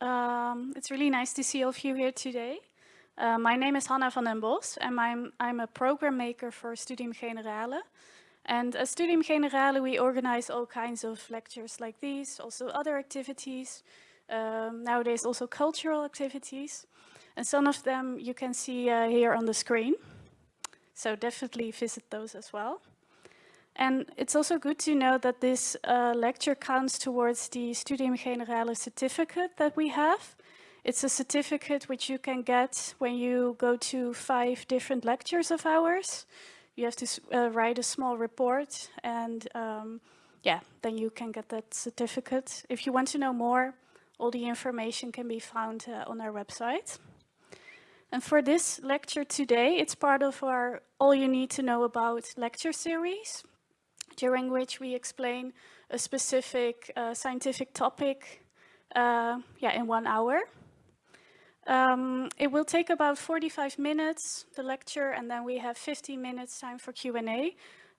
Um, it's really nice to see all of you here today. Uh, my name is Hanna van den Bos and I'm, I'm a program maker for Studium Generale. And at Studium Generale we organize all kinds of lectures like these, also other activities, um, nowadays also cultural activities. And some of them you can see uh, here on the screen. So definitely visit those as well. And it's also good to know that this uh, lecture counts towards the Studium Generale certificate that we have. It's a certificate which you can get when you go to five different lectures of ours. You have to uh, write a small report and um, yeah, then you can get that certificate. If you want to know more, all the information can be found uh, on our website. And for this lecture today, it's part of our All You Need to Know About lecture series during which we explain a specific uh, scientific topic uh, yeah, in one hour. Um, it will take about 45 minutes, the lecture, and then we have 15 minutes time for Q&A.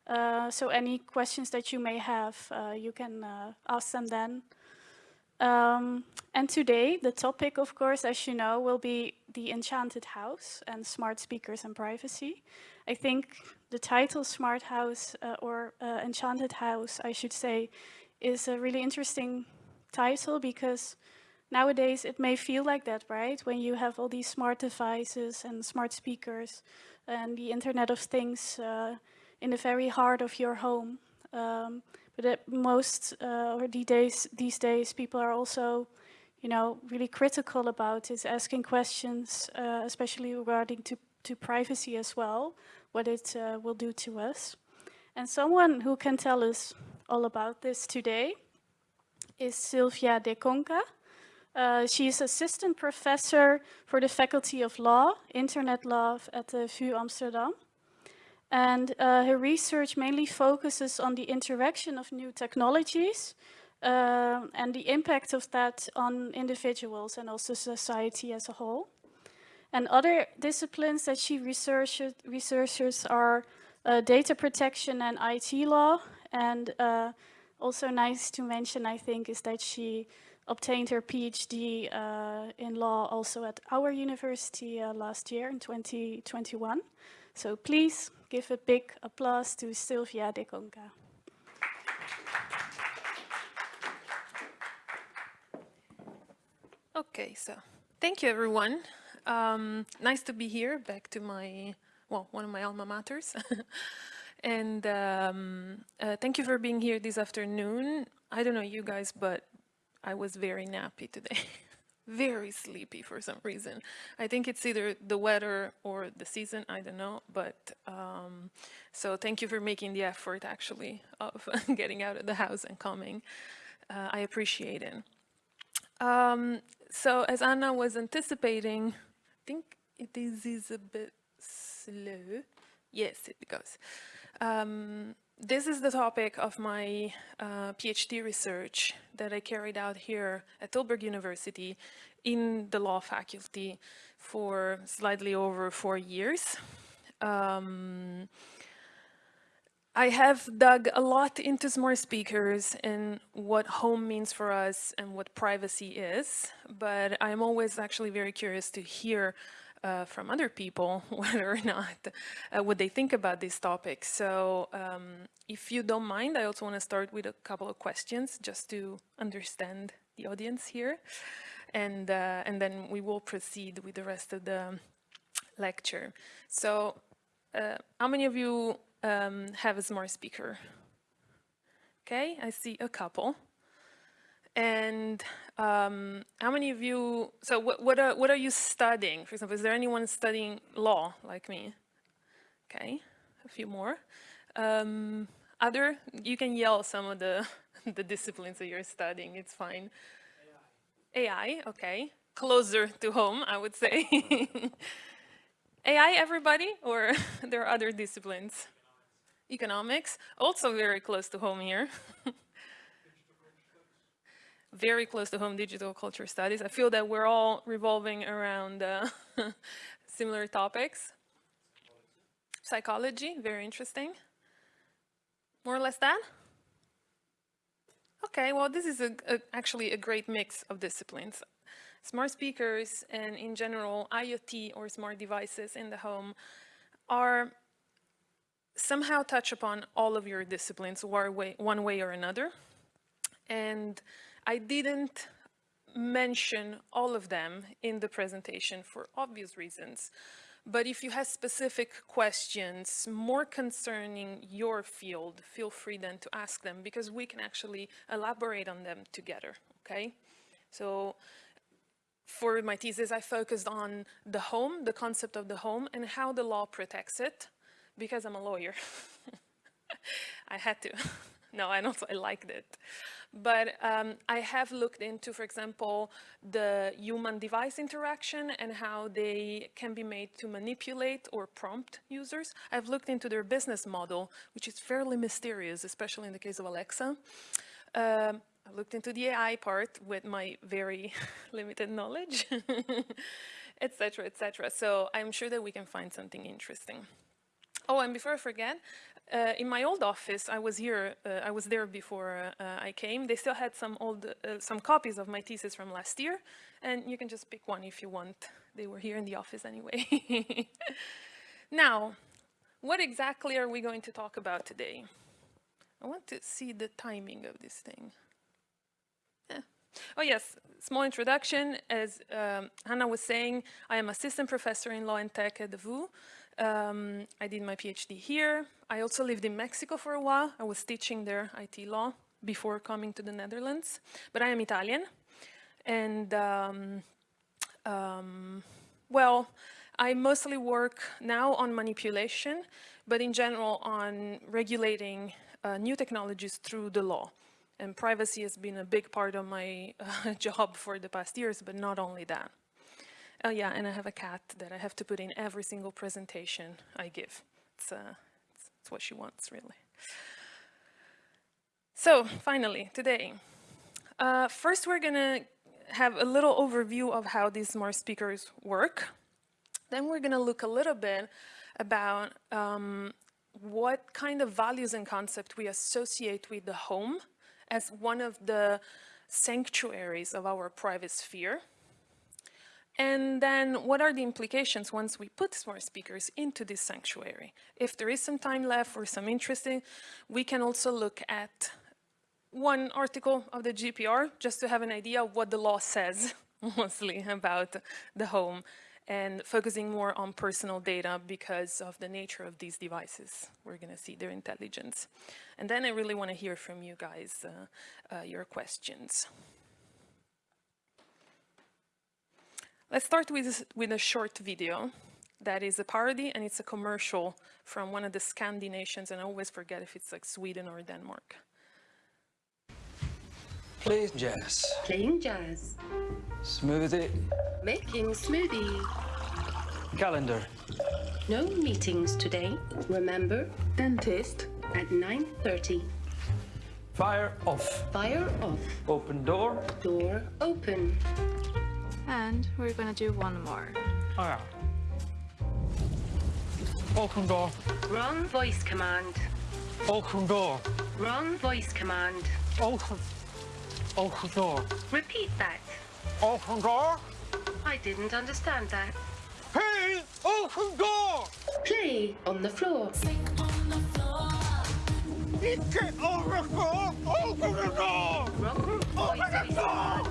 Uh, so any questions that you may have, uh, you can uh, ask them then. Um, and today, the topic, of course, as you know, will be the Enchanted House and smart speakers and privacy. I think the title Smart House uh, or uh, Enchanted House, I should say, is a really interesting title because nowadays it may feel like that, right? When you have all these smart devices and smart speakers and the Internet of Things uh, in the very heart of your home. Um, but at most, uh, or these days, these days, people are also, you know, really critical about is asking questions, uh, especially regarding to, to privacy as well what it uh, will do to us. And someone who can tell us all about this today is Silvia De Conca. Uh, she is assistant professor for the Faculty of Law, Internet Law at the VU Amsterdam. And uh, her research mainly focuses on the interaction of new technologies uh, and the impact of that on individuals and also society as a whole. And other disciplines that she researches, researches are uh, data protection and IT law. And uh, also nice to mention, I think, is that she obtained her PhD uh, in law also at our university uh, last year in 2021. So please give a big applause to Silvia de Conca. Okay, so thank you everyone. Um, nice to be here, back to my, well, one of my alma maters. and um, uh, thank you for being here this afternoon. I don't know you guys, but I was very nappy today. very sleepy for some reason. I think it's either the weather or the season, I don't know. But um, so thank you for making the effort actually of getting out of the house and coming. Uh, I appreciate it. Um, so as Anna was anticipating, I think it is, is a bit slow. Yes, it goes. Um, this is the topic of my uh, PhD research that I carried out here at Tilburg University in the law faculty for slightly over four years. Um, I have dug a lot into smart speakers and what home means for us and what privacy is, but I'm always actually very curious to hear uh, from other people whether or not uh, what they think about these topics. So um, if you don't mind, I also want to start with a couple of questions just to understand the audience here. And, uh, and then we will proceed with the rest of the lecture. So uh, how many of you um, have a smart speaker. Okay, I see a couple. And um, how many of you, so what, what, are, what are you studying? For example, is there anyone studying law like me? Okay, a few more. Um, other, you can yell some of the, the disciplines that you're studying, it's fine. AI, AI okay. Closer to home, I would say. AI, everybody, or there are other disciplines? Economics, also very close to home here. very close to home digital culture studies. I feel that we're all revolving around uh, similar topics. psychology, very interesting. More or less that? Okay, well, this is a, a, actually a great mix of disciplines. Smart speakers and in general IoT or smart devices in the home are somehow touch upon all of your disciplines one way, or another. And I didn't mention all of them in the presentation for obvious reasons. But if you have specific questions more concerning your field, feel free then to ask them because we can actually elaborate on them together, okay? So for my thesis, I focused on the home, the concept of the home and how the law protects it because I'm a lawyer. I had to. no, I also I liked it. But um, I have looked into, for example, the human-device interaction and how they can be made to manipulate or prompt users. I've looked into their business model, which is fairly mysterious, especially in the case of Alexa. Um, I looked into the AI part with my very limited knowledge, etc., etc. So I'm sure that we can find something interesting. Oh, and before I forget, uh, in my old office, I was here, uh, I was there before uh, I came. They still had some old, uh, some copies of my thesis from last year, and you can just pick one if you want. They were here in the office anyway. now, what exactly are we going to talk about today? I want to see the timing of this thing. Yeah. Oh yes, small introduction. As um, Hannah was saying, I am assistant professor in law and tech at the VU. Um, I did my PhD here. I also lived in Mexico for a while. I was teaching there IT law before coming to the Netherlands. But I am Italian. And, um, um, well, I mostly work now on manipulation, but in general on regulating uh, new technologies through the law. And privacy has been a big part of my uh, job for the past years, but not only that. Oh yeah, and I have a cat that I have to put in every single presentation I give. It's, uh, it's, it's what she wants, really. So finally, today, uh, first we're gonna have a little overview of how these smart speakers work. Then we're gonna look a little bit about um, what kind of values and concept we associate with the home as one of the sanctuaries of our private sphere. And then what are the implications once we put smart speakers into this sanctuary? If there is some time left or some interesting, we can also look at one article of the GDPR just to have an idea of what the law says mostly about the home and focusing more on personal data because of the nature of these devices. We're going to see their intelligence. And then I really want to hear from you guys, uh, uh, your questions. Let's start with, with a short video that is a parody and it's a commercial from one of the Scandi nations and I always forget if it's like Sweden or Denmark. Play jazz. Playing jazz. Smoothie. Making smoothie. Calendar. No meetings today. Remember, dentist at 9.30. Fire off. Fire off. Open door. Door open. And we're gonna do one more. Oh yeah. Open door. Wrong voice command. Open door. Wrong voice command. Open. Open door. Repeat that. Open door. I didn't understand that. Hey! Open door! Play on the floor. Get over the door! Open the door! Wrong voice the door!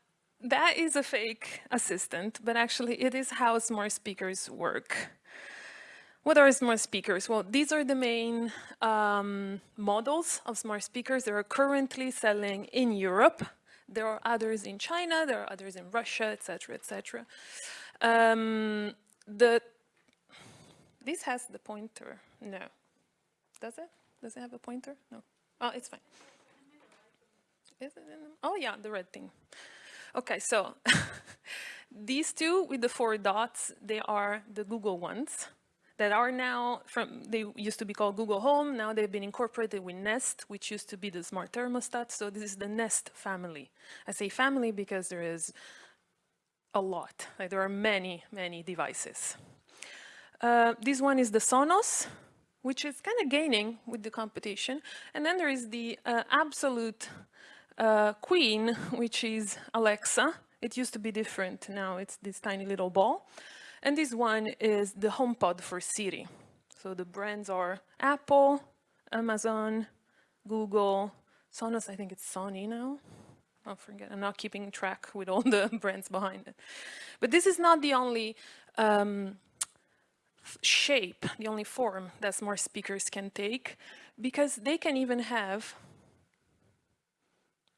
that is a fake assistant, but actually it is how smart speakers work. What are smart speakers? Well, these are the main um, models of smart speakers that are currently selling in Europe. There are others in China, there are others in Russia, etc., etc. Um, the this has the pointer. No, Does it? Does it have a pointer? No. Oh, it's fine. Is it oh yeah, the red thing. Okay, so these two with the four dots, they are the Google ones that are now from, they used to be called Google Home, now they've been incorporated with Nest, which used to be the smart thermostat, so this is the Nest family. I say family because there is a lot, like there are many, many devices. Uh, this one is the Sonos, which is kind of gaining with the competition. And then there is the uh, absolute uh, queen, which is Alexa. It used to be different, now it's this tiny little ball. And this one is the HomePod for Siri. So the brands are Apple, Amazon, Google, Sonos, I think it's Sony now. I forget, I'm not keeping track with all the brands behind it. But this is not the only um, shape, the only form that smart speakers can take, because they can even have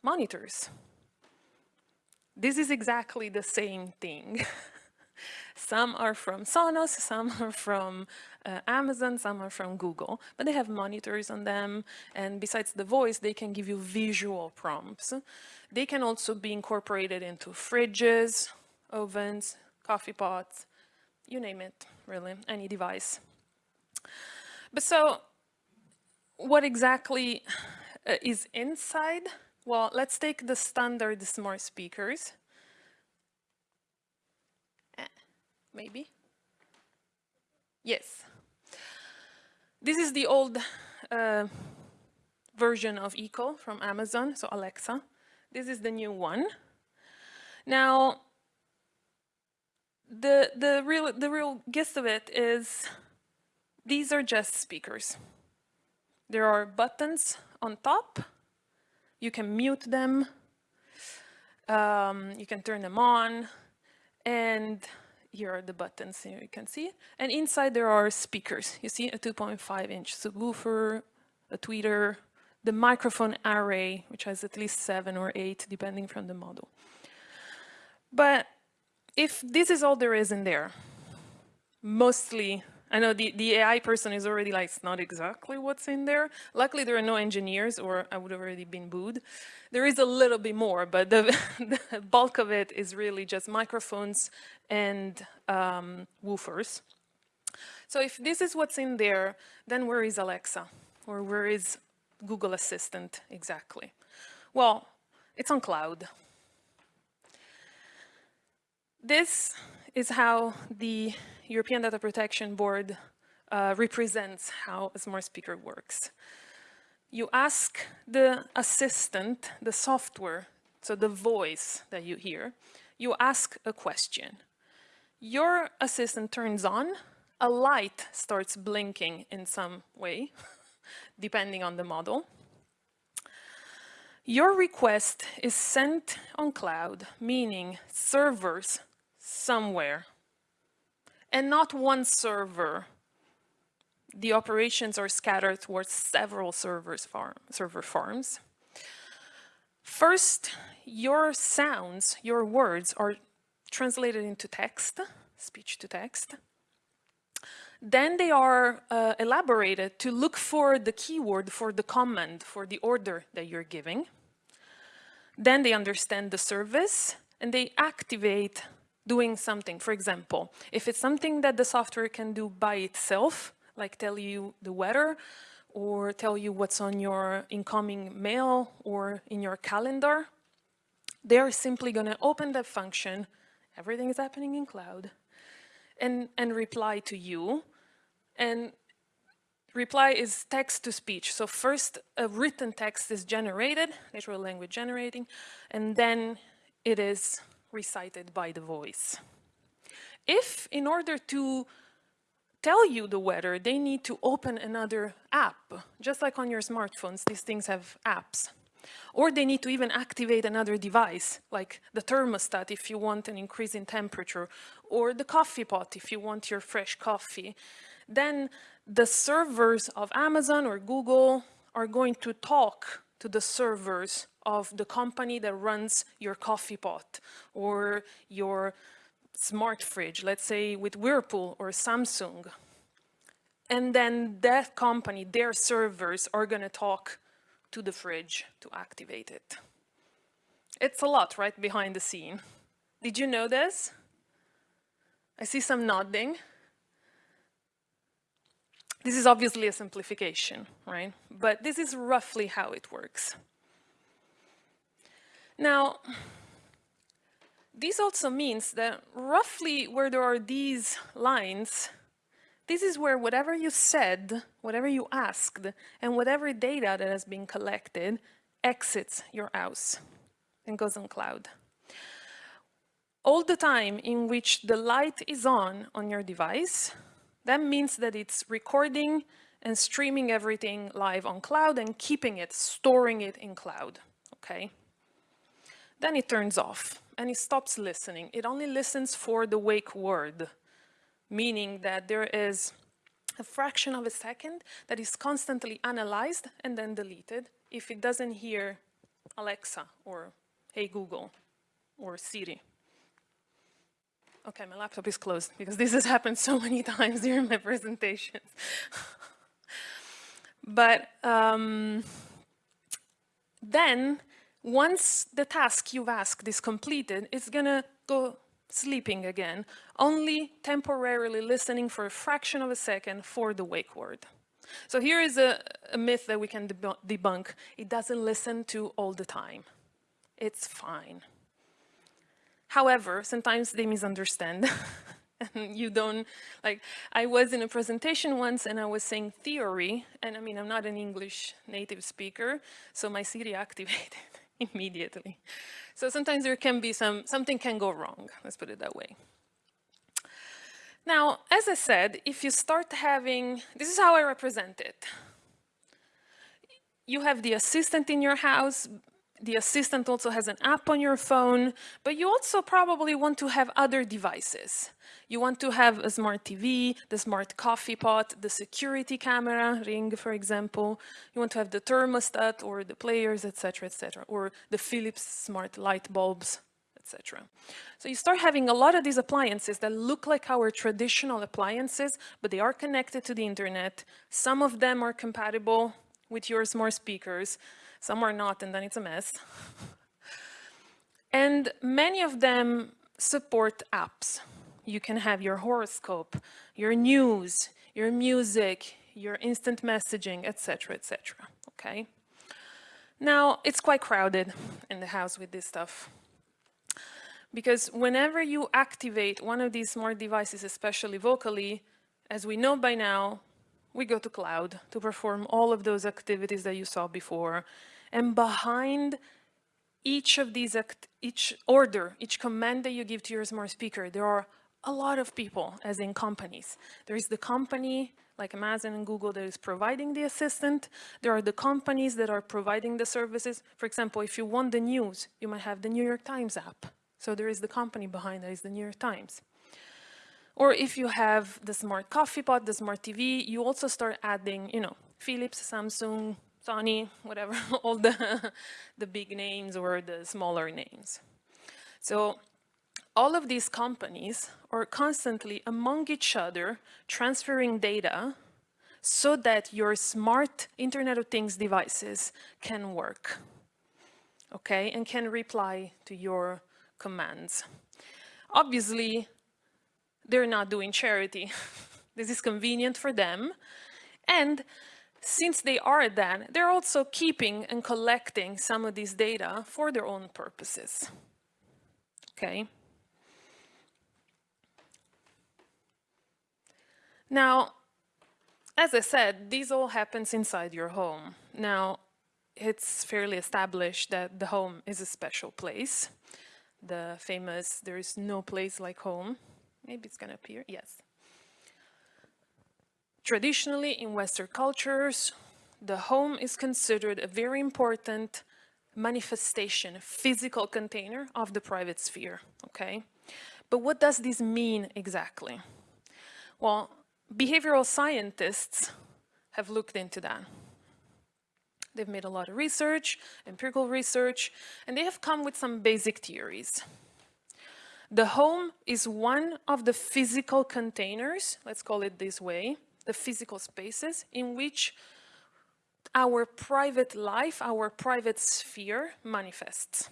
monitors. This is exactly the same thing. Some are from Sonos, some are from uh, Amazon, some are from Google, but they have monitors on them. And besides the voice, they can give you visual prompts. They can also be incorporated into fridges, ovens, coffee pots, you name it, really, any device. But so what exactly uh, is inside? Well, let's take the standard smart speakers maybe? Yes. This is the old uh, version of Echo from Amazon, so Alexa. This is the new one. Now, the, the, real, the real gist of it is these are just speakers. There are buttons on top. You can mute them. Um, you can turn them on. And here are the buttons here you can see and inside there are speakers you see a 2.5 inch subwoofer a tweeter the microphone array which has at least seven or eight depending from the model but if this is all there is in there mostly I know the, the AI person is already like, it's not exactly what's in there. Luckily, there are no engineers or I would have already been booed. There is a little bit more, but the, the bulk of it is really just microphones and um, woofers. So if this is what's in there, then where is Alexa? Or where is Google Assistant exactly? Well, it's on cloud. This is how the European Data Protection Board uh, represents how a smart speaker works. You ask the assistant, the software, so the voice that you hear, you ask a question. Your assistant turns on, a light starts blinking in some way, depending on the model. Your request is sent on cloud, meaning servers somewhere and not one server. The operations are scattered towards several servers farm, server farms. First, your sounds, your words are translated into text, speech to text. Then they are uh, elaborated to look for the keyword for the command, for the order that you're giving. Then they understand the service and they activate doing something. For example, if it's something that the software can do by itself, like tell you the weather, or tell you what's on your incoming mail or in your calendar, they're simply going to open that function, everything is happening in cloud, and, and reply to you. And reply is text to speech. So first a written text is generated, natural language generating, and then it is recited by the voice. If in order to tell you the weather, they need to open another app, just like on your smartphones, these things have apps. Or they need to even activate another device, like the thermostat if you want an increase in temperature, or the coffee pot if you want your fresh coffee. Then the servers of Amazon or Google are going to talk to the servers of the company that runs your coffee pot or your smart fridge, let's say with Whirlpool or Samsung. and then that company, their servers are gonna talk to the fridge to activate it. It's a lot right behind the scene. Did you know this? I see some nodding. This is obviously a simplification, right? But this is roughly how it works. Now, this also means that roughly where there are these lines, this is where whatever you said, whatever you asked, and whatever data that has been collected exits your house and goes on cloud. All the time in which the light is on on your device, that means that it's recording and streaming everything live on cloud and keeping it, storing it in cloud, okay? Then it turns off and it stops listening. It only listens for the wake word, meaning that there is a fraction of a second that is constantly analyzed and then deleted if it doesn't hear Alexa or Hey Google or Siri. Okay, my laptop is closed because this has happened so many times during my presentations. but um, then once the task you've asked is completed, it's gonna go sleeping again, only temporarily listening for a fraction of a second for the wake word. So here is a, a myth that we can debunk. It doesn't listen to all the time. It's fine. However, sometimes they misunderstand. and you don't, like, I was in a presentation once and I was saying theory, and I mean, I'm not an English native speaker, so my Siri activated immediately. So sometimes there can be some, something can go wrong, let's put it that way. Now, as I said, if you start having, this is how I represent it. You have the assistant in your house, the assistant also has an app on your phone, but you also probably want to have other devices. You want to have a smart TV, the smart coffee pot, the security camera, Ring, for example. You want to have the thermostat or the players, etc., etc., or the Philips smart light bulbs, etc. So you start having a lot of these appliances that look like our traditional appliances, but they are connected to the internet. Some of them are compatible with your smart speakers some are not, and then it's a mess. and many of them support apps. You can have your horoscope, your news, your music, your instant messaging, etc., etc. Okay. Now, it's quite crowded in the house with this stuff. Because whenever you activate one of these smart devices, especially vocally, as we know by now, we go to cloud to perform all of those activities that you saw before, and behind each of these, each order, each command that you give to your smart speaker, there are a lot of people, as in companies. There is the company, like Amazon and Google, that is providing the assistant. There are the companies that are providing the services. For example, if you want the news, you might have the New York Times app. So there is the company behind that is the New York Times. Or if you have the smart coffee pot, the smart TV, you also start adding, you know, Philips, Samsung, Sony, whatever, all the, the big names or the smaller names. So all of these companies are constantly among each other transferring data so that your smart Internet of Things devices can work, okay, and can reply to your commands. Obviously, they're not doing charity. this is convenient for them. And since they are that, they're also keeping and collecting some of these data for their own purposes. Okay. Now, as I said, these all happens inside your home. Now, it's fairly established that the home is a special place. The famous, there is no place like home. Maybe it's gonna appear, yes. Traditionally, in Western cultures, the home is considered a very important manifestation, physical container of the private sphere, okay? But what does this mean exactly? Well, behavioral scientists have looked into that. They've made a lot of research, empirical research, and they have come with some basic theories. The home is one of the physical containers, let's call it this way, the physical spaces in which our private life, our private sphere manifests.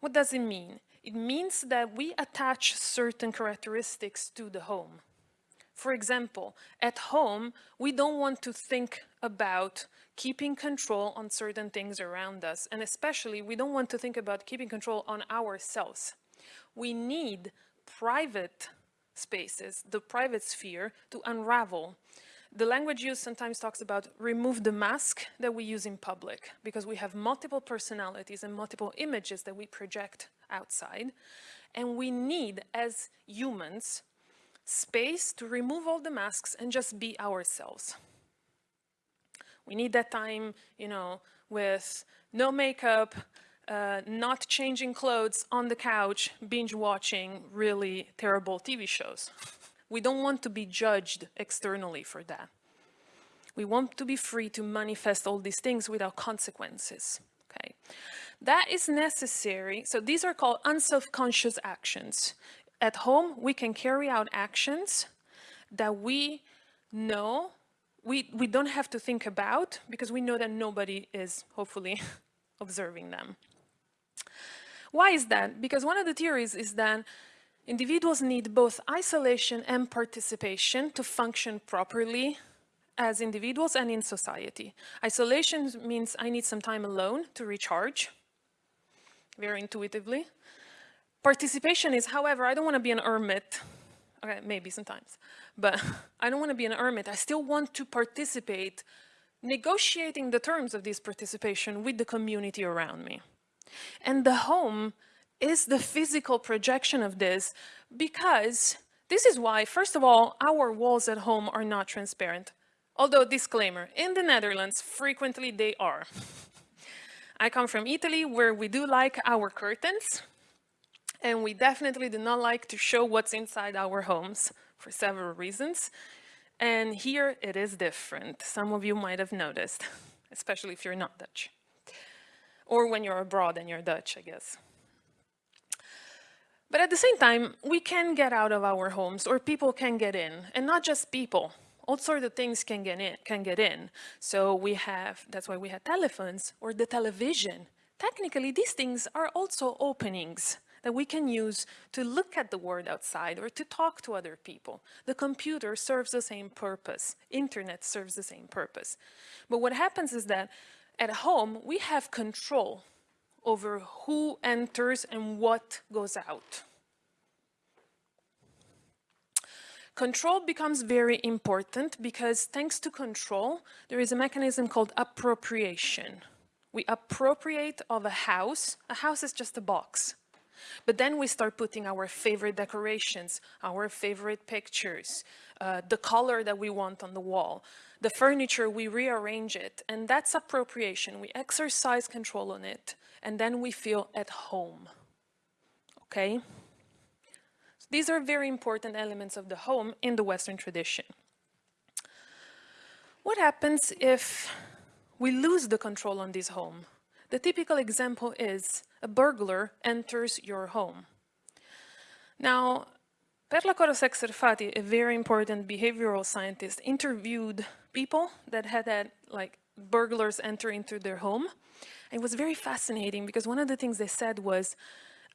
What does it mean? It means that we attach certain characteristics to the home. For example, at home, we don't want to think about keeping control on certain things around us. And especially, we don't want to think about keeping control on ourselves. We need private spaces, the private sphere, to unravel. The language used sometimes talks about remove the mask that we use in public because we have multiple personalities and multiple images that we project outside. And we need, as humans, space to remove all the masks and just be ourselves. We need that time, you know, with no makeup, uh, not changing clothes on the couch, binge watching really terrible TV shows. We don't want to be judged externally for that. We want to be free to manifest all these things without consequences. Okay, That is necessary. So these are called unself-conscious actions at home, we can carry out actions that we know we, we don't have to think about because we know that nobody is hopefully observing them. Why is that? Because one of the theories is that individuals need both isolation and participation to function properly as individuals and in society. Isolation means I need some time alone to recharge, very intuitively. Participation is, however, I don't want to be an hermit. Okay, maybe sometimes, but I don't want to be an hermit. I still want to participate, negotiating the terms of this participation with the community around me. And the home is the physical projection of this because this is why, first of all, our walls at home are not transparent. Although, disclaimer, in the Netherlands, frequently they are. I come from Italy, where we do like our curtains, and we definitely do not like to show what's inside our homes for several reasons. And here it is different. Some of you might have noticed, especially if you're not Dutch. Or when you're abroad and you're Dutch, I guess. But at the same time, we can get out of our homes or people can get in and not just people. All sorts of things can get in, can get in. So we have, that's why we have telephones or the television. Technically, these things are also openings that we can use to look at the world outside or to talk to other people. The computer serves the same purpose. Internet serves the same purpose. But what happens is that at home, we have control over who enters and what goes out. Control becomes very important because thanks to control, there is a mechanism called appropriation. We appropriate of a house. A house is just a box. But then we start putting our favorite decorations, our favorite pictures, uh, the color that we want on the wall, the furniture, we rearrange it, and that's appropriation. We exercise control on it, and then we feel at home, okay? So these are very important elements of the home in the Western tradition. What happens if we lose the control on this home? The typical example is a burglar enters your home. Now, Perla Korosec-Serfaty, a very important behavioral scientist, interviewed people that had had like burglars enter into their home. It was very fascinating because one of the things they said was,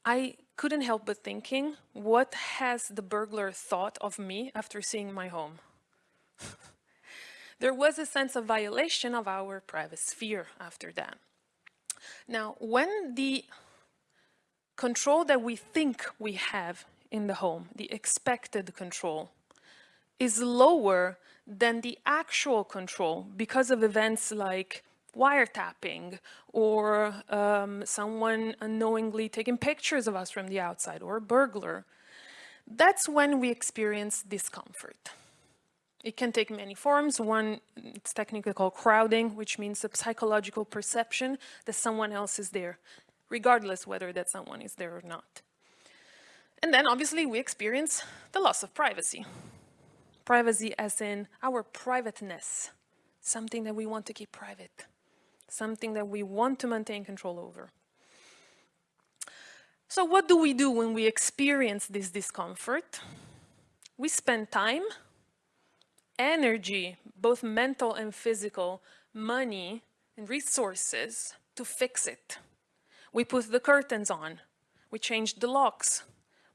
I couldn't help but thinking, what has the burglar thought of me after seeing my home? there was a sense of violation of our private sphere after that. Now, when the control that we think we have in the home, the expected control, is lower than the actual control because of events like wiretapping or um, someone unknowingly taking pictures of us from the outside or a burglar, that's when we experience discomfort. It can take many forms. One, it's technically called crowding, which means the psychological perception that someone else is there, regardless whether that someone is there or not. And then obviously we experience the loss of privacy. Privacy as in our privateness, something that we want to keep private, something that we want to maintain control over. So what do we do when we experience this discomfort? We spend time energy, both mental and physical, money and resources to fix it. We put the curtains on. We change the locks.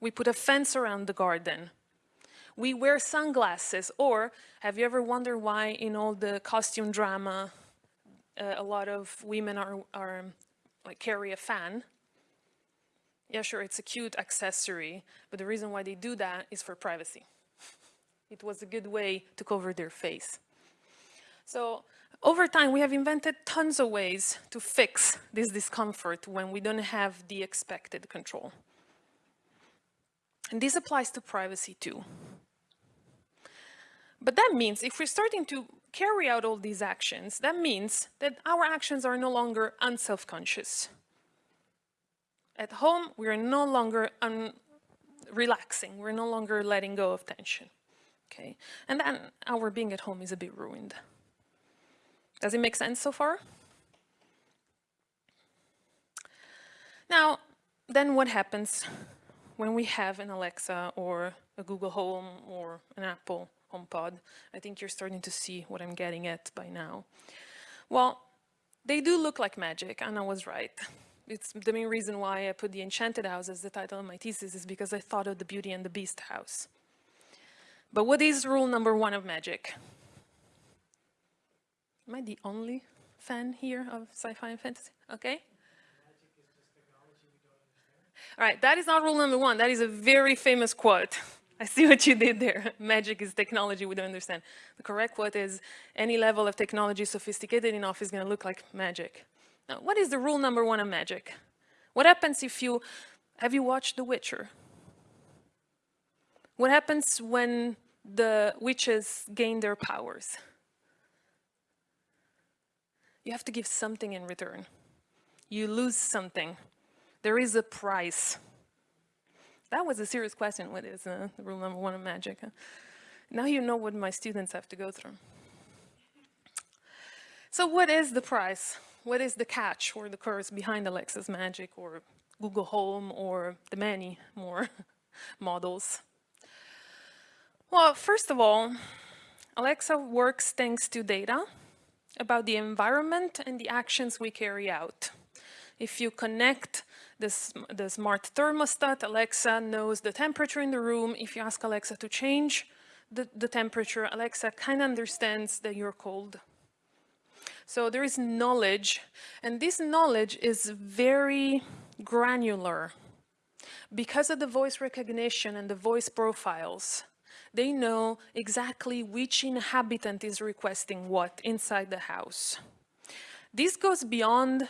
We put a fence around the garden. We wear sunglasses. Or have you ever wondered why in all the costume drama, uh, a lot of women are, are like carry a fan? Yeah, sure, it's a cute accessory, but the reason why they do that is for privacy. It was a good way to cover their face. So over time, we have invented tons of ways to fix this discomfort when we don't have the expected control. And this applies to privacy too. But that means if we're starting to carry out all these actions, that means that our actions are no longer unself-conscious. At home, we are no longer relaxing. We're no longer letting go of tension. Okay, and then our being at home is a bit ruined. Does it make sense so far? Now, then what happens when we have an Alexa or a Google Home or an Apple HomePod? I think you're starting to see what I'm getting at by now. Well, they do look like magic, and I was right it's the main reason why I put The Enchanted House as the title of my thesis is because I thought of the Beauty and the Beast house. But what is rule number one of magic? Am I the only fan here of sci-fi and fantasy? Okay. All right, that is not rule number one. That is a very famous quote. I see what you did there. Magic is technology we don't understand. The correct quote is, any level of technology sophisticated enough is going to look like magic. Now, what is the rule number one of magic? What happens if you, have you watched The Witcher? What happens when the witches gain their powers? You have to give something in return. You lose something. There is a price. That was a serious question. What is uh, rule number one of magic? Now you know what my students have to go through. So what is the price? what is the catch or the curse behind Alexa's Magic or Google Home or the many more models? Well, first of all, Alexa works thanks to data about the environment and the actions we carry out. If you connect this, the smart thermostat, Alexa knows the temperature in the room. If you ask Alexa to change the, the temperature, Alexa kind of understands that you're cold so there is knowledge, and this knowledge is very granular. Because of the voice recognition and the voice profiles, they know exactly which inhabitant is requesting what inside the house. This goes beyond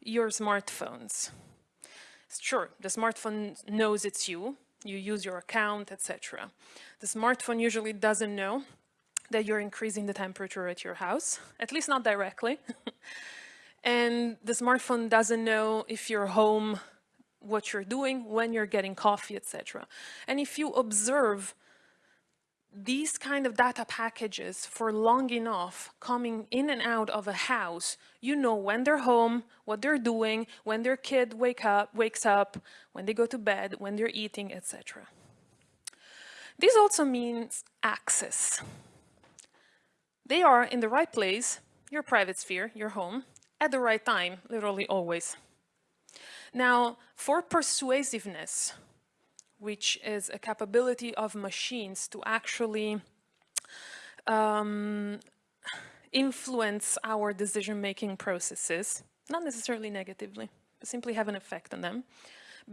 your smartphones. Sure, the smartphone knows it's you, you use your account, etc. The smartphone usually doesn't know that you're increasing the temperature at your house, at least not directly. and the smartphone doesn't know if you're home, what you're doing, when you're getting coffee, etc. And if you observe these kind of data packages for long enough coming in and out of a house, you know when they're home, what they're doing, when their kid wake up, wakes up, when they go to bed, when they're eating, etc. This also means access. They are in the right place, your private sphere, your home, at the right time, literally always. Now, for persuasiveness, which is a capability of machines to actually um, influence our decision-making processes, not necessarily negatively, but simply have an effect on them.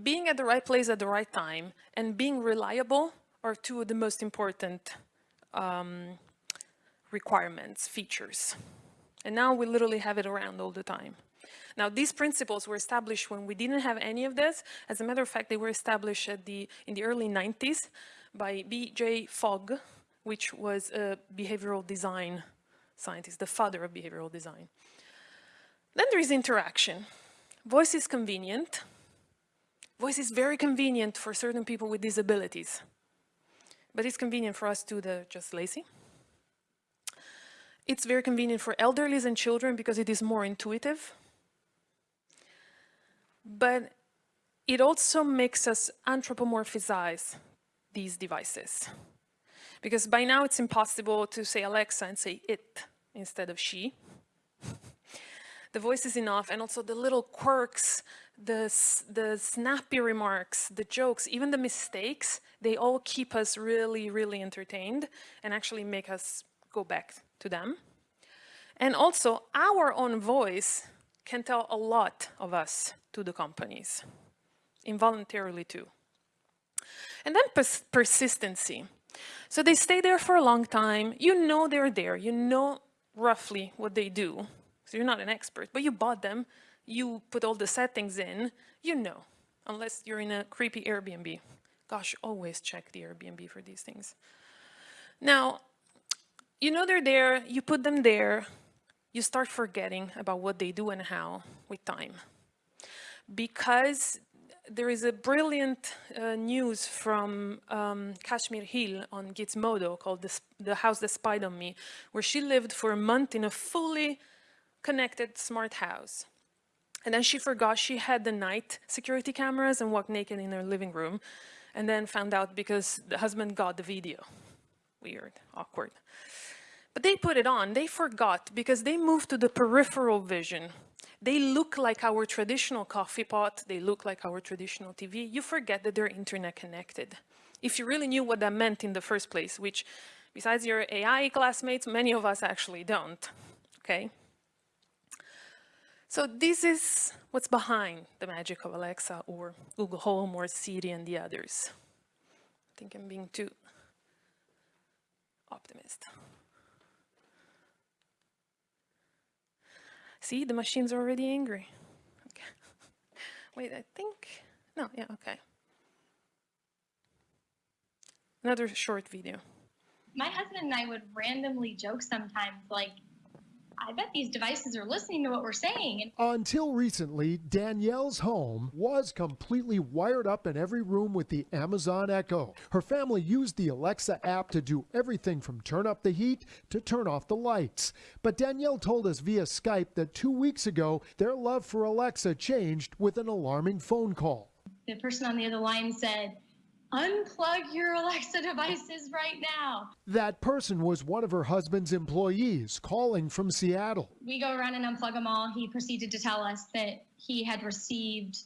Being at the right place at the right time and being reliable are two of the most important um, requirements, features. And now we literally have it around all the time. Now, these principles were established when we didn't have any of this. As a matter of fact, they were established the, in the early 90s by B.J. Fogg, which was a behavioral design scientist, the father of behavioral design. Then there is interaction. Voice is convenient. Voice is very convenient for certain people with disabilities. But it's convenient for us too, the just lazy. It's very convenient for elderlies and children because it is more intuitive. But it also makes us anthropomorphize these devices. Because by now it's impossible to say Alexa and say it instead of she. the voice is enough and also the little quirks, the, the snappy remarks, the jokes, even the mistakes, they all keep us really, really entertained and actually make us go back to them. And also our own voice can tell a lot of us to the companies, involuntarily too. And then pers- persistency. So they stay there for a long time. You know they're there. You know roughly what they do. So you're not an expert, but you bought them. You put all the settings in. You know, unless you're in a creepy Airbnb. Gosh, always check the Airbnb for these things. Now, you know they're there. You put them there. You start forgetting about what they do and how with time because there is a brilliant uh, news from um, Kashmir Hill on Gizmodo called the, the House That Spied on Me, where she lived for a month in a fully connected smart house. And then she forgot she had the night security cameras and walked naked in her living room, and then found out because the husband got the video. Weird, awkward. But they put it on, they forgot because they moved to the peripheral vision. They look like our traditional coffee pot, they look like our traditional TV. You forget that they're internet connected. If you really knew what that meant in the first place, which besides your AI classmates, many of us actually don't, okay? So this is what's behind the magic of Alexa or Google Home or Siri and the others. I think I'm being too optimist. See, the machine's are already angry. Okay. Wait, I think, no, yeah, okay. Another short video. my husband and I would randomly joke sometimes, like, I bet these devices are listening to what we're saying. Until recently, Danielle's home was completely wired up in every room with the Amazon Echo. Her family used the Alexa app to do everything from turn up the heat to turn off the lights. But Danielle told us via Skype that two weeks ago, their love for Alexa changed with an alarming phone call. the person on the other line said, unplug your Alexa devices right now. That person was one of her husband's employees calling from Seattle. We go around and unplug them all. He proceeded to tell us that he had received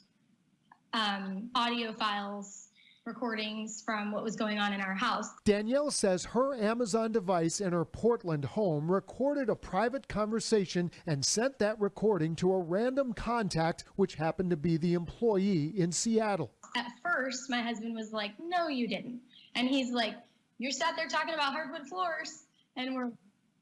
um, audio files, recordings from what was going on in our house. Danielle says her Amazon device in her Portland home recorded a private conversation and sent that recording to a random contact, which happened to be the employee in Seattle. At first, my husband was like, No, you didn't. And he's like, You're sat there talking about hardwood floors. And we're,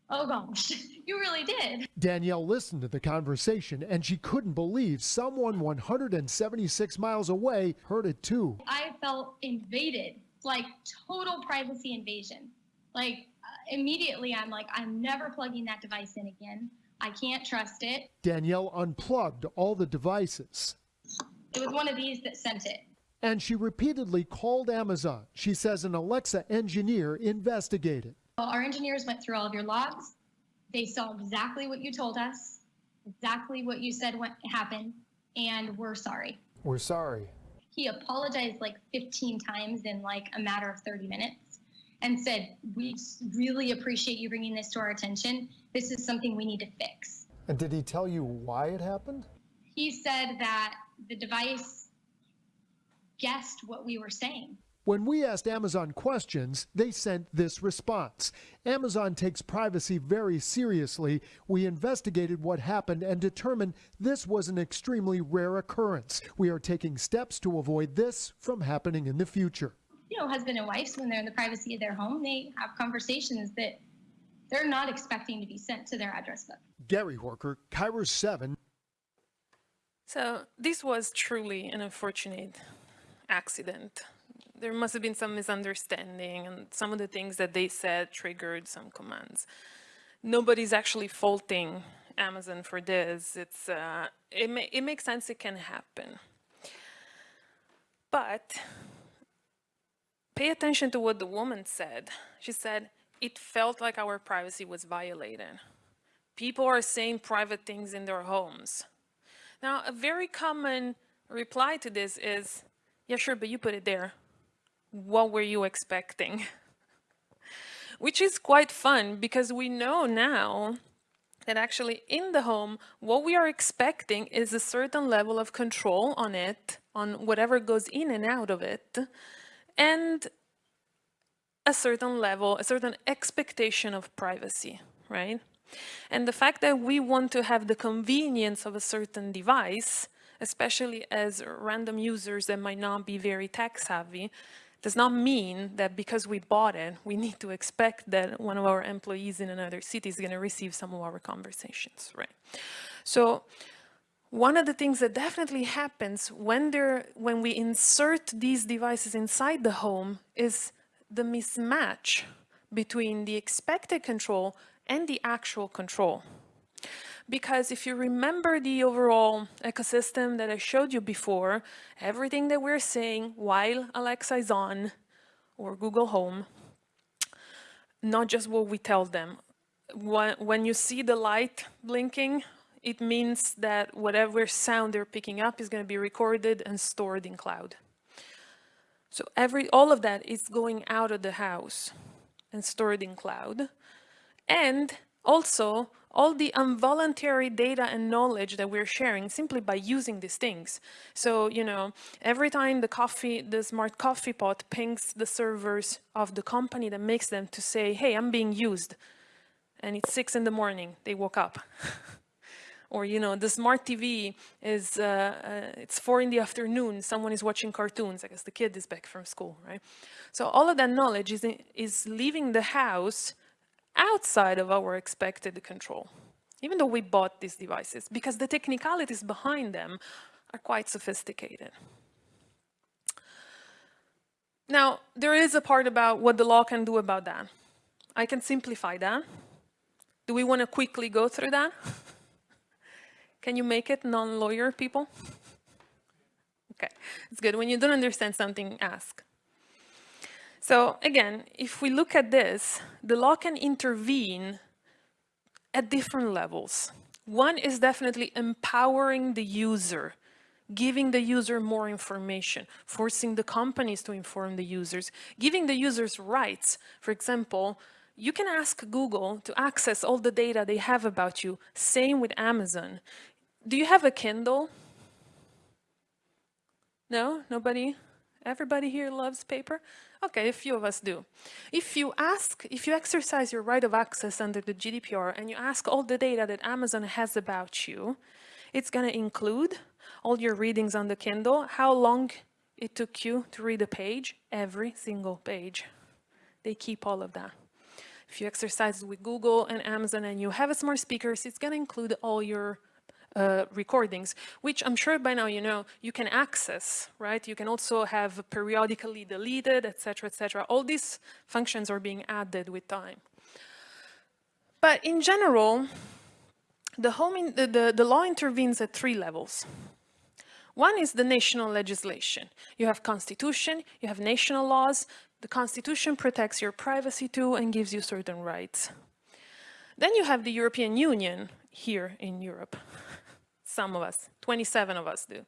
Oh gosh, you really did. Danielle listened to the conversation and she couldn't believe someone 176 miles away heard it too. I felt invaded, like total privacy invasion. Like uh, immediately, I'm like, I'm never plugging that device in again. I can't trust it. Danielle unplugged all the devices. It was one of these that sent it. And she repeatedly called Amazon. She says an Alexa engineer investigated. Well, Our engineers went through all of your logs. They saw exactly what you told us, exactly what you said went, happened, and we're sorry. We're sorry. He apologized like 15 times in like a matter of 30 minutes and said, We really appreciate you bringing this to our attention. This is something we need to fix. And did he tell you why it happened? He said that the device guessed what we were saying. When we asked Amazon questions, they sent this response. Amazon takes privacy very seriously. We investigated what happened and determined this was an extremely rare occurrence. We are taking steps to avoid this from happening in the future. You know, husband and wives, when they're in the privacy of their home, they have conversations that they're not expecting to be sent to their address book. Gary Horcher, KIRO 7. So this was truly an unfortunate accident. There must have been some misunderstanding, and some of the things that they said triggered some commands. Nobody's actually faulting Amazon for this. It's uh, it, ma- it makes sense it can happen, but pay attention to what the woman said. She said it felt like our privacy was violated. People are saying private things in their homes. Now, a very common reply to this is, yeah, sure, but you put it there. What were you expecting? which is quite fun because we know now that actually in the home, what we are expecting is a certain level of control on it, on whatever goes in and out of it, and a certain level, a certain expectation of privacy, right? And the fact that we want to have the convenience of a certain device, especially as random users that might not be very tech savvy, does not mean that because we bought it, we need to expect that one of our employees in another city is going to receive some of our conversations, right? So one of the things that definitely happens when, when we insert these devices inside the home is the mismatch between the expected control and the actual control. Because if you remember the overall ecosystem that I showed you before, everything that we're saying while Alexa is on or Google Home, not just what we tell them. When you see the light blinking, it means that whatever sound they're picking up is going to be recorded and stored in cloud. So every all of that is going out of the house and stored in cloud. And also all the involuntary data and knowledge that we're sharing simply by using these things. So, you know, every time the coffee, the smart coffee pot pings the servers of the company that makes them to say, hey, I'm being used. And it's six in the morning, they woke up. or, you know, the smart TV is, uh, uh, it's four in the afternoon, someone is watching cartoons, I guess the kid is back from school, right? So all of that knowledge is, is leaving the house outside of our expected control, even though we bought these devices, because the technicalities behind them are quite sophisticated. Now, there is a part about what the law can do about that. I can simplify that. Do we want to quickly go through that? Can you make it non-lawyer people? Okay, it's good. When you don't understand something, ask. So again, if we look at this, the law can intervene at different levels. One is definitely empowering the user, giving the user more information, forcing the companies to inform the users, giving the users rights. For example, you can ask Google to access all the data they have about you. Same with Amazon. Do you have a Kindle? No? Nobody? Everybody here loves paper? Okay, a few of us do. If you ask, if you exercise your right of access under the GDPR and you ask all the data that Amazon has about you, it's going to include all your readings on the Kindle, how long it took you to read a page, every single page. They keep all of that. If you exercise with Google and Amazon and you have a smart speakers, it's going to include all your uh, recordings, which I'm sure by now you know you can access, right? You can also have periodically deleted, etc., etc. All these functions are being added with time. But in general, the, home the, the, the law intervenes at three levels. One is the national legislation. You have constitution, you have national laws. The constitution protects your privacy too and gives you certain rights. Then you have the European Union here in Europe some of us, 27 of us do.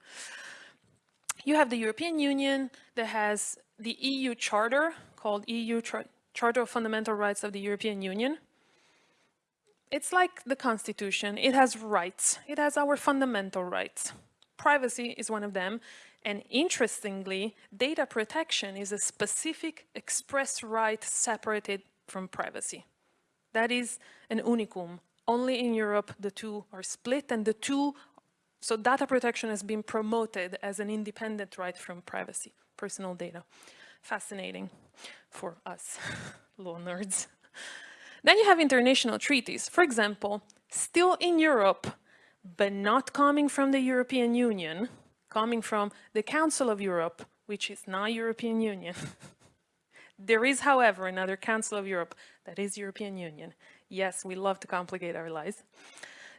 You have the European Union that has the EU Charter called EU Char Charter of Fundamental Rights of the European Union. It's like the Constitution. It has rights. It has our fundamental rights. Privacy is one of them. And interestingly, data protection is a specific express right separated from privacy. That is an unicum. Only in Europe the two are split and the two so data protection has been promoted as an independent right from privacy, personal data. Fascinating for us law nerds. Then you have international treaties. For example, still in Europe, but not coming from the European Union, coming from the Council of Europe, which is not European Union. there is, however, another Council of Europe that is European Union. Yes, we love to complicate our lives.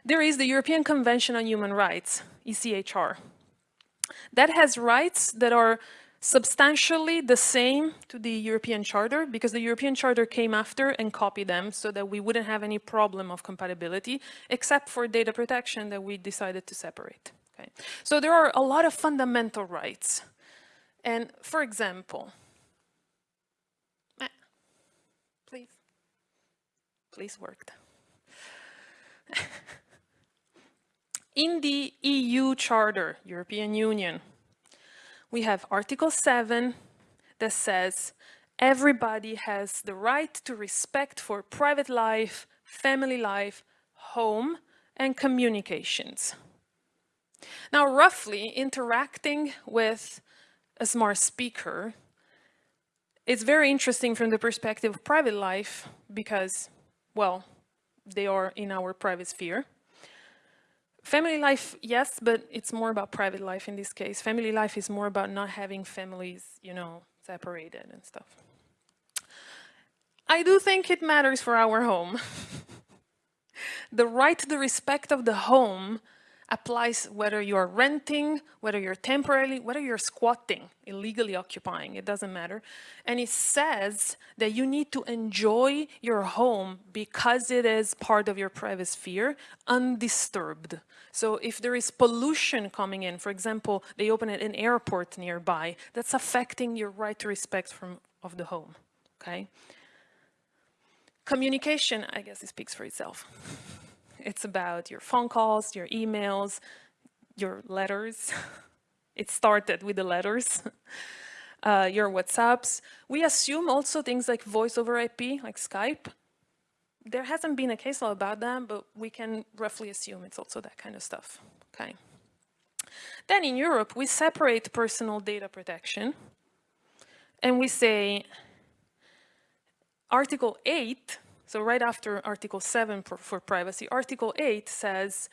There is the European Convention on Human Rights, ECHR. That has rights that are substantially the same to the European Charter because the European Charter came after and copied them so that we wouldn't have any problem of compatibility except for data protection that we decided to separate. Okay. So there are a lot of fundamental rights. And for example, please, Please worked. In the EU Charter, European Union, we have Article 7 that says everybody has the right to respect for private life, family life, home, and communications. Now, roughly interacting with a smart speaker it's very interesting from the perspective of private life because, well, they are in our private sphere. Family life, yes, but it's more about private life in this case. Family life is more about not having families, you know, separated and stuff. I do think it matters for our home. the right to the respect of the home applies whether you're renting, whether you're temporarily, whether you're squatting, illegally occupying, it doesn't matter. And it says that you need to enjoy your home because it is part of your private sphere, undisturbed. So if there is pollution coming in, for example, they open an airport nearby, that's affecting your right to respect from, of the home, okay? Communication, I guess it speaks for itself. It's about your phone calls, your emails, your letters. it started with the letters. Uh, your WhatsApps. We assume also things like voice over IP, like Skype. There hasn't been a case law about that, but we can roughly assume it's also that kind of stuff. Okay. Then in Europe, we separate personal data protection and we say Article 8 so right after Article 7 for, privacy, Article 8 says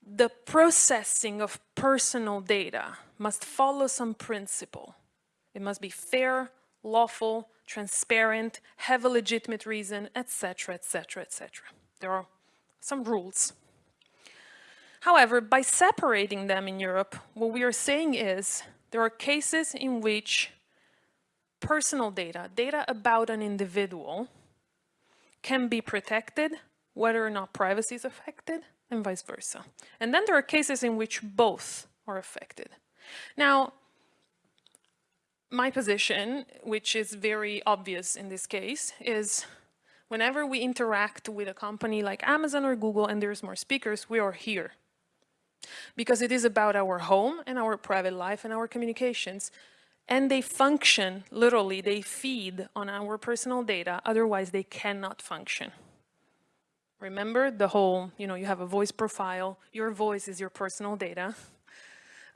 the processing of personal data must follow some principle. It must be fair, lawful, transparent, have a legitimate reason, etc., etc., etc. There are some rules. However, by separating them in Europe, what we are saying is there are cases in which personal data, data about an individual, can be protected whether or not privacy is affected and vice versa. And then there are cases in which both are affected. Now, my position, which is very obvious in this case, is whenever we interact with a company like Amazon or Google and there's more speakers, we are here. Because it is about our home and our private life and our communications and they function, literally, they feed on our personal data, otherwise they cannot function. Remember the whole, you know, you have a voice profile, your voice is your personal data.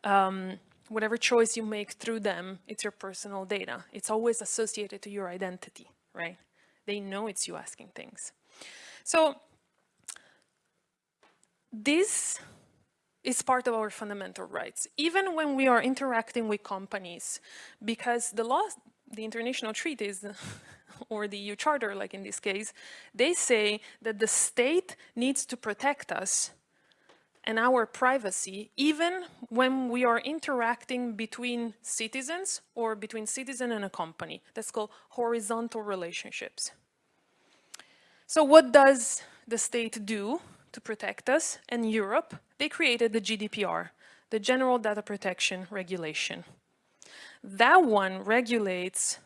Um, whatever choice you make through them, it's your personal data. It's always associated to your identity, right? They know it's you asking things. So this is part of our fundamental rights, even when we are interacting with companies, because the law, the international treaties, or the EU Charter, like in this case, they say that the state needs to protect us and our privacy, even when we are interacting between citizens or between citizen and a company. That's called horizontal relationships. So what does the state do to protect us and Europe, they created the GDPR, the General Data Protection Regulation. That one regulates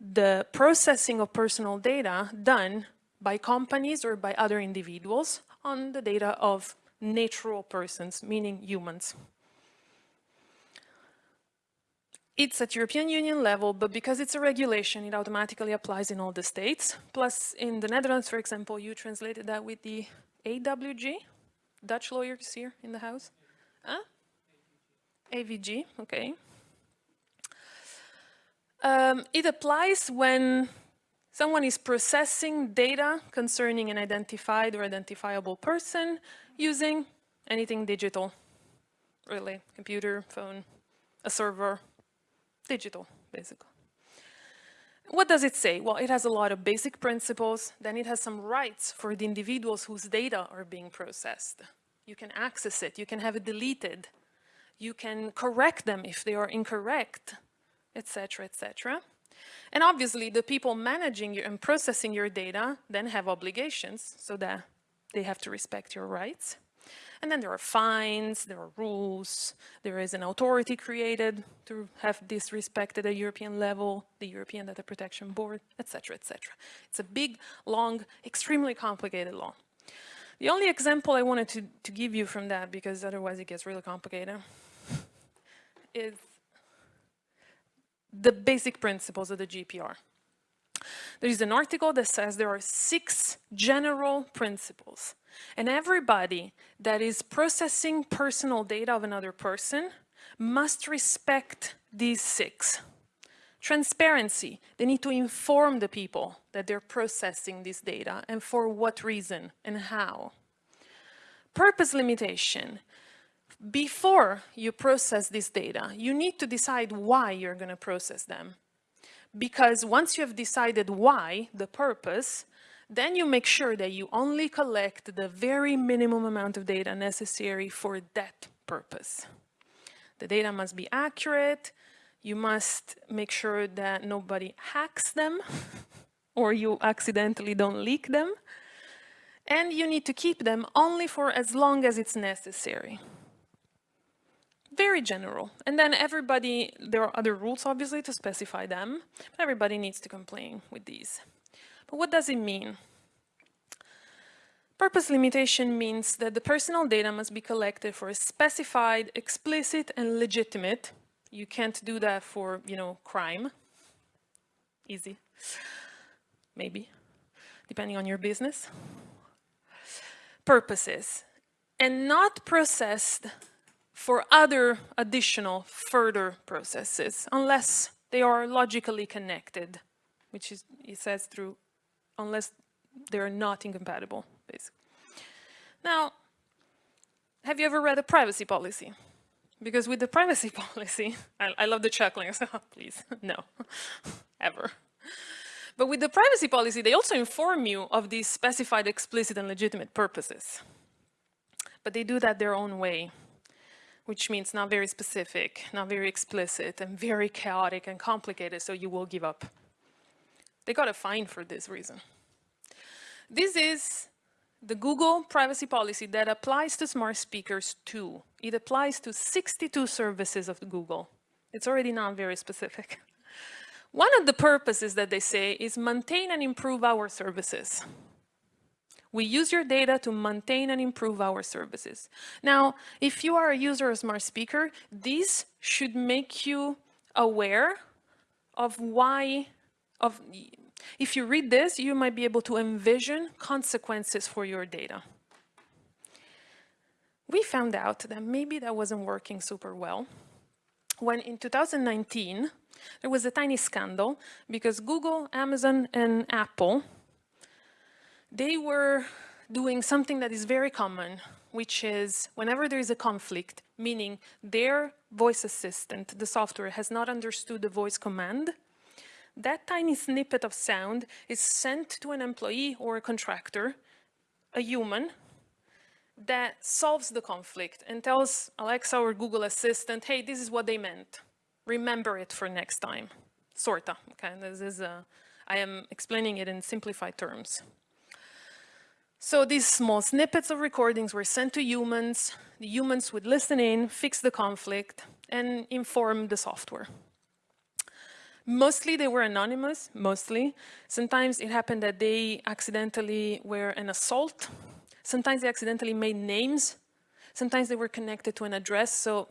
the processing of personal data done by companies or by other individuals on the data of natural persons, meaning humans. It's at European Union level, but because it's a regulation, it automatically applies in all the states. Plus, in the Netherlands, for example, you translated that with the AWG, Dutch lawyers here in the house. Huh? AVG, okay. Um, it applies when someone is processing data concerning an identified or identifiable person using anything digital, really, computer, phone, a server, digital, basically. What does it say? Well, it has a lot of basic principles. Then it has some rights for the individuals whose data are being processed. You can access it. You can have it deleted. You can correct them if they are incorrect, etc., etc. And obviously, the people managing your, and processing your data then have obligations so that they have to respect your rights. And then there are fines, there are rules, there is an authority created to have this respected at a European level, the European Data Protection Board, etc., etc. It's a big, long, extremely complicated law. The only example I wanted to, to give you from that, because otherwise it gets really complicated, is the basic principles of the GDPR. There is an article that says there are six general principles and everybody that is processing personal data of another person must respect these six. Transparency, they need to inform the people that they're processing this data and for what reason and how. Purpose limitation, before you process this data, you need to decide why you're going to process them. Because once you have decided why, the purpose, then you make sure that you only collect the very minimum amount of data necessary for that purpose. The data must be accurate. You must make sure that nobody hacks them or you accidentally don't leak them. And you need to keep them only for as long as it's necessary. Very general. And then everybody, there are other rules obviously to specify them, but everybody needs to comply with these. But what does it mean? Purpose limitation means that the personal data must be collected for a specified, explicit, and legitimate. You can't do that for, you know, crime. Easy. Maybe, depending on your business. Purposes. And not processed for other additional further processes, unless they are logically connected, which is, it says through unless they're not incompatible, basically. Now, have you ever read a privacy policy? Because with the privacy policy, I, I love the chuckling, so please, no, ever. But with the privacy policy, they also inform you of these specified explicit and legitimate purposes. But they do that their own way, which means not very specific, not very explicit, and very chaotic and complicated, so you will give up. They got a fine for this reason. This is the Google privacy policy that applies to smart speakers too. It applies to 62 services of Google. It's already not very specific. One of the purposes that they say is maintain and improve our services. We use your data to maintain and improve our services. Now, if you are a user of smart speaker, this should make you aware of why of if you read this, you might be able to envision consequences for your data. We found out that maybe that wasn't working super well when in 2019 there was a tiny scandal because Google, Amazon and Apple they were doing something that is very common which is whenever there is a conflict, meaning their voice assistant, the software, has not understood the voice command, that tiny snippet of sound is sent to an employee or a contractor, a human, that solves the conflict and tells Alexa or Google Assistant, hey, this is what they meant. Remember it for next time. Sorta, okay? This is, a, I am explaining it in simplified terms. So these small snippets of recordings were sent to humans. The humans would listen in, fix the conflict, and inform the software. Mostly they were anonymous, mostly. Sometimes it happened that they accidentally were an assault. Sometimes they accidentally made names. Sometimes they were connected to an address, so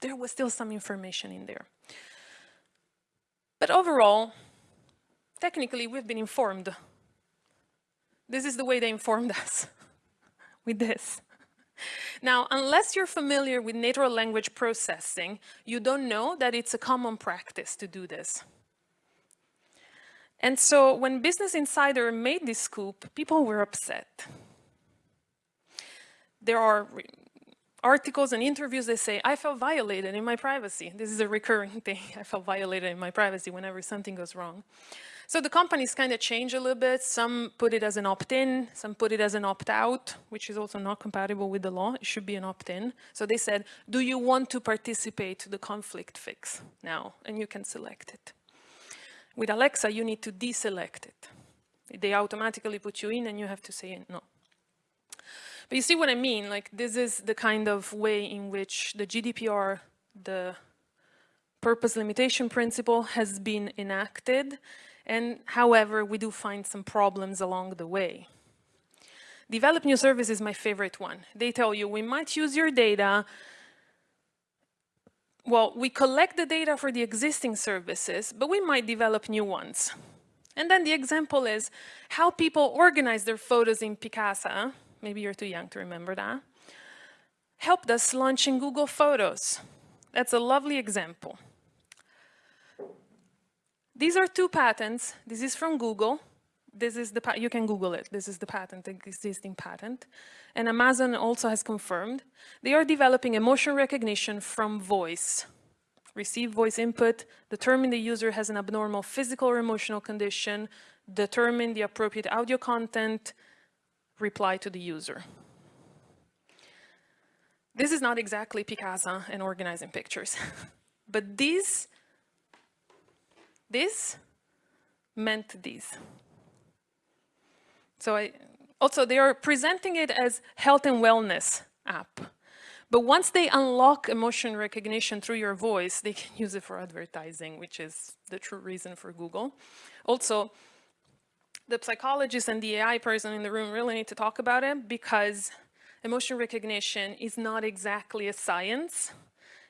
there was still some information in there. But overall, technically we've been informed. This is the way they informed us, with this. Now, unless you're familiar with natural language processing, you don't know that it's a common practice to do this. And so when Business Insider made this scoop, people were upset. There are articles and interviews that say, I felt violated in my privacy. This is a recurring thing. I felt violated in my privacy whenever something goes wrong. So the companies kind of change a little bit. Some put it as an opt-in, some put it as an opt-out, which is also not compatible with the law. It should be an opt-in. So they said, do you want to participate to the conflict fix now? And you can select it. With Alexa, you need to deselect it. They automatically put you in and you have to say no. But you see what I mean? Like this is the kind of way in which the GDPR, the purpose limitation principle has been enacted. And however, we do find some problems along the way. Develop new service is my favorite one. They tell you, we might use your data. Well, we collect the data for the existing services, but we might develop new ones. And then the example is how people organize their photos in Picasa. Maybe you're too young to remember that. Helped us launching Google Photos. That's a lovely example. These are two patents. This is from Google. This is the, you can Google it. This is the patent, the existing patent. And Amazon also has confirmed. They are developing emotion recognition from voice receive voice input, determine the user has an abnormal physical or emotional condition, determine the appropriate audio content, reply to the user. This is not exactly Picasa and organizing pictures, but this, this meant this. So I, also they are presenting it as health and wellness app. But once they unlock emotion recognition through your voice, they can use it for advertising, which is the true reason for Google. Also, the psychologist and the AI person in the room really need to talk about it because emotion recognition is not exactly a science.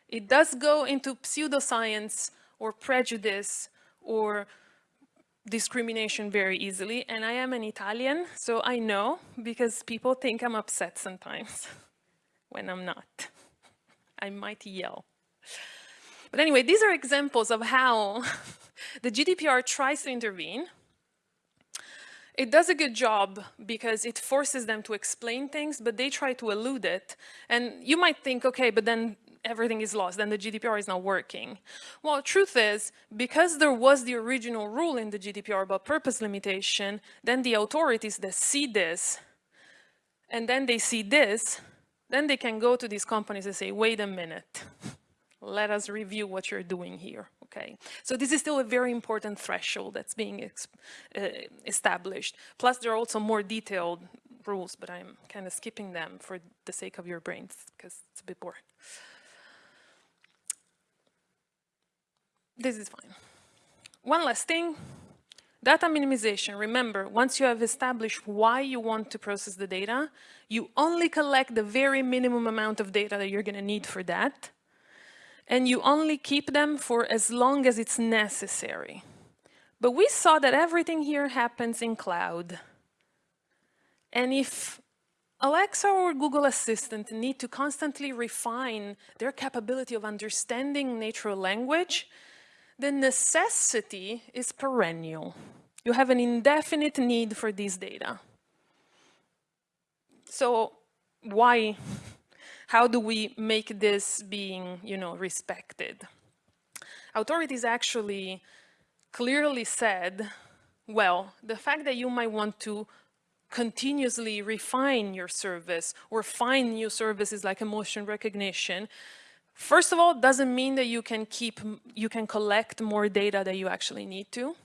It does go into pseudoscience or prejudice or discrimination very easily. And I am an Italian, so I know because people think I'm upset sometimes. when I'm not. I might yell. But anyway, these are examples of how the GDPR tries to intervene. It does a good job because it forces them to explain things, but they try to elude it. And you might think, okay, but then everything is lost, then the GDPR is not working. Well, truth is, because there was the original rule in the GDPR about purpose limitation, then the authorities that see this, and then they see this, then they can go to these companies and say, wait a minute, let us review what you're doing here, okay? So this is still a very important threshold that's being uh, established. Plus there are also more detailed rules, but I'm kind of skipping them for the sake of your brains because it's a bit boring. This is fine. One last thing, Data minimization, remember, once you have established why you want to process the data, you only collect the very minimum amount of data that you're going to need for that. And you only keep them for as long as it's necessary. But we saw that everything here happens in cloud. And if Alexa or Google Assistant need to constantly refine their capability of understanding natural language, the necessity is perennial. You have an indefinite need for these data. So why, how do we make this being, you know, respected? Authorities actually clearly said, well, the fact that you might want to continuously refine your service or find new services like emotion recognition First of all, doesn't mean that you can keep, you can collect more data that you actually need to.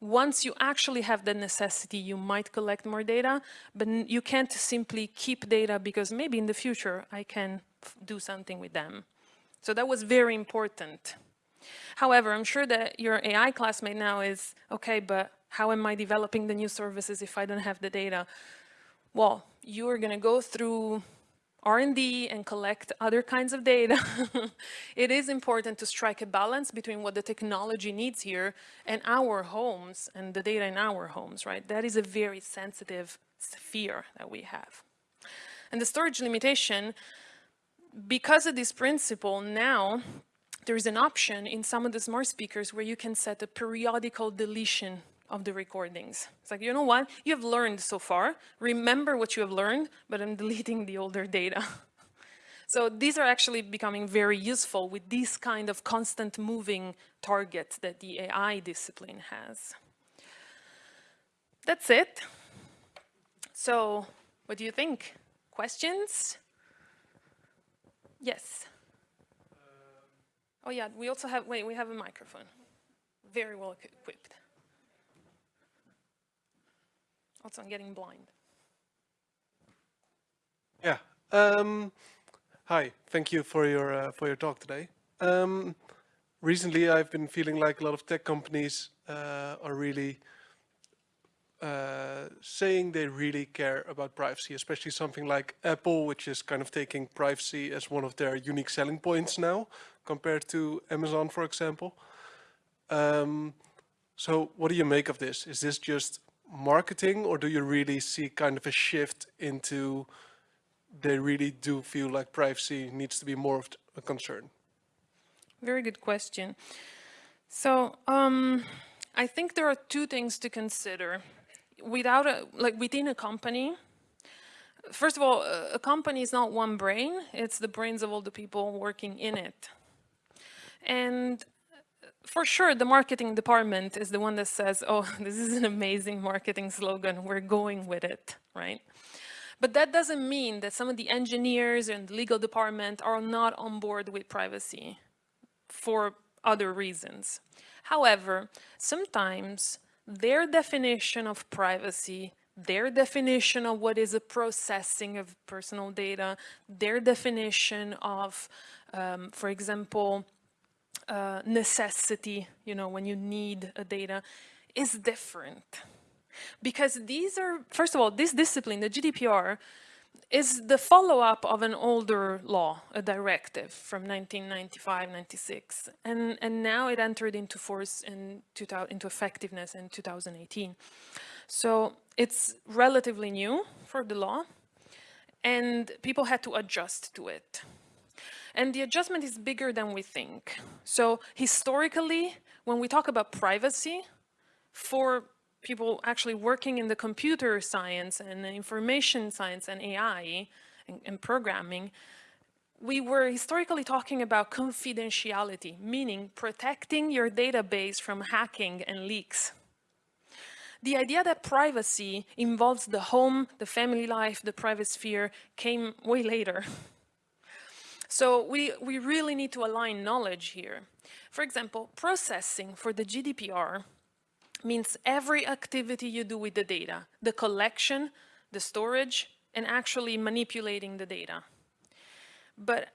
Once you actually have the necessity, you might collect more data, but you can't simply keep data because maybe in the future I can do something with them. So that was very important. However, I'm sure that your AI classmate now is, okay, but how am I developing the new services if I don't have the data? Well, you're going to go through R&D and collect other kinds of data, it is important to strike a balance between what the technology needs here and our homes and the data in our homes, right? That is a very sensitive sphere that we have. And the storage limitation, because of this principle, now there is an option in some of the smart speakers where you can set a periodical deletion of the recordings. It's like, you know what? You have learned so far. Remember what you have learned, but I'm deleting the older data. so these are actually becoming very useful with this kind of constant moving target that the AI discipline has. That's it. So what do you think? Questions? Yes. Um, oh yeah, we also have, wait, we have a microphone. Very well equipped. I'm getting blind. Yeah. Um, hi, thank you for your uh, for your talk today. Um, recently, I've been feeling like a lot of tech companies uh, are really uh, saying they really care about privacy, especially something like Apple, which is kind of taking privacy as one of their unique selling points now, compared to Amazon, for example. Um, so what do you make of this? Is this just marketing or do you really see kind of a shift into they really do feel like privacy needs to be more of a concern? Very good question. So um, I think there are two things to consider. Without a, like within a company, first of all, a, a company is not one brain, it's the brains of all the people working in it. And for sure, the marketing department is the one that says, oh, this is an amazing marketing slogan, we're going with it, right? But that doesn't mean that some of the engineers and legal department are not on board with privacy for other reasons. However, sometimes their definition of privacy, their definition of what is a processing of personal data, their definition of, um, for example, uh, necessity, you know, when you need a data, is different. Because these are, first of all, this discipline, the GDPR, is the follow-up of an older law, a directive from 1995-96, and, and now it entered into force in 2000, into effectiveness in 2018. So it's relatively new for the law, and people had to adjust to it. And the adjustment is bigger than we think. So historically, when we talk about privacy, for people actually working in the computer science and information science and AI and, and programming, we were historically talking about confidentiality, meaning protecting your database from hacking and leaks. The idea that privacy involves the home, the family life, the private sphere came way later. So we, we really need to align knowledge here. For example, processing for the GDPR means every activity you do with the data, the collection, the storage, and actually manipulating the data. But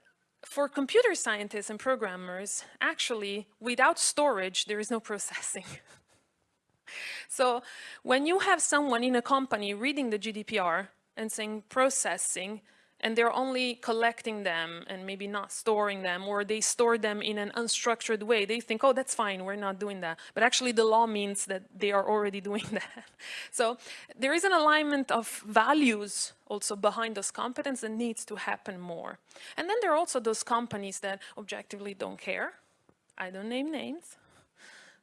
for computer scientists and programmers, actually, without storage, there is no processing. so when you have someone in a company reading the GDPR and saying processing, and they're only collecting them and maybe not storing them or they store them in an unstructured way. They think, oh, that's fine, we're not doing that. But actually the law means that they are already doing that. so there is an alignment of values also behind those competence that needs to happen more. And then there are also those companies that objectively don't care. I don't name names,